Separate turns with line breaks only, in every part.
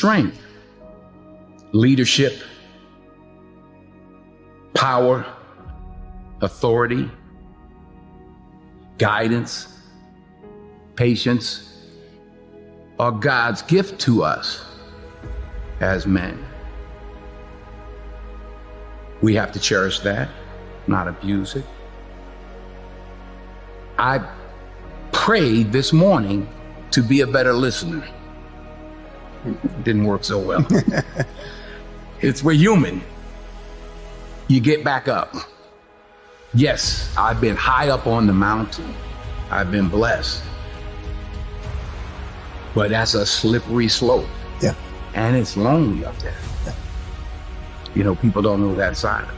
strength, leadership, power, authority, guidance, patience are God's gift to us as men. We have to cherish that, not abuse it. I prayed this morning to be a better listener. It didn't work so well. it's we're human. You get back up. Yes, I've been high up on the mountain. I've been blessed. But that's a slippery slope.
Yeah.
And it's lonely up there.
Yeah.
You know, people don't know that side of it.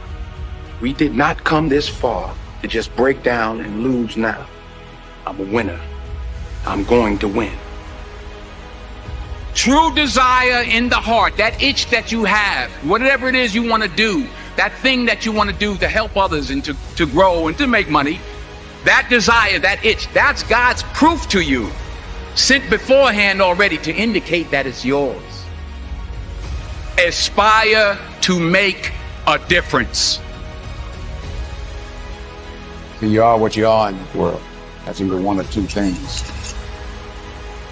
We did not come this far to just break down and lose now. I'm a winner. I'm going to win. True desire in the heart, that itch that you have, whatever it is you want to do, that thing that you want to do to help others and to, to grow and to make money, that desire, that itch, that's God's proof to you, sent beforehand already to indicate that it's yours. Aspire to make a difference.
you are what you are in this world. That's either one or two things.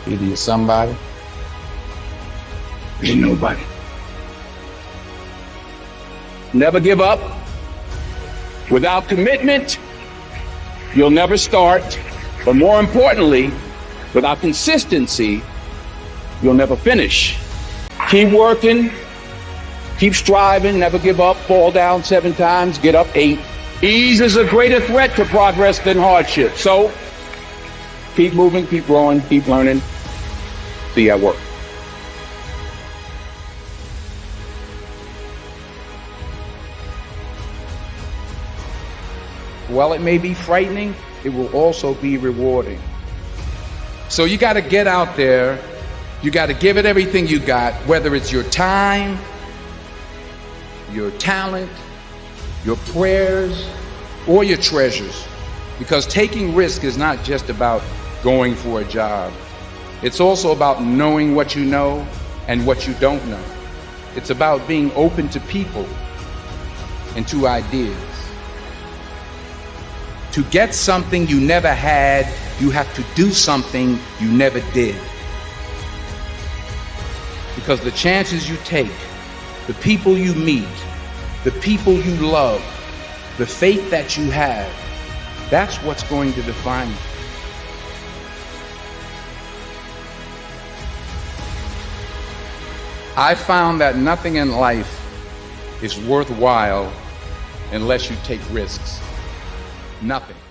Either you're somebody,
you're nobody. Never give up. Without commitment, you'll never start. But more importantly, without consistency, you'll never finish. Keep working, keep striving, never give up, fall down seven times, get up eight. Ease is a greater threat to progress than hardship. So keep moving, keep growing, keep learning. See you at work. While it may be frightening, it will also be rewarding. So you got to get out there. You got to give it everything you got, whether it's your time, your talent, your prayers, or your treasures. Because taking risk is not just about going for a job. It's also about knowing what you know and what you don't know. It's about being open to people and to ideas. To get something you never had, you have to do something you never did. Because the chances you take, the people you meet, the people you love, the faith that you have, that's what's going to define you. I found that nothing in life is worthwhile unless you take risks. Nothing.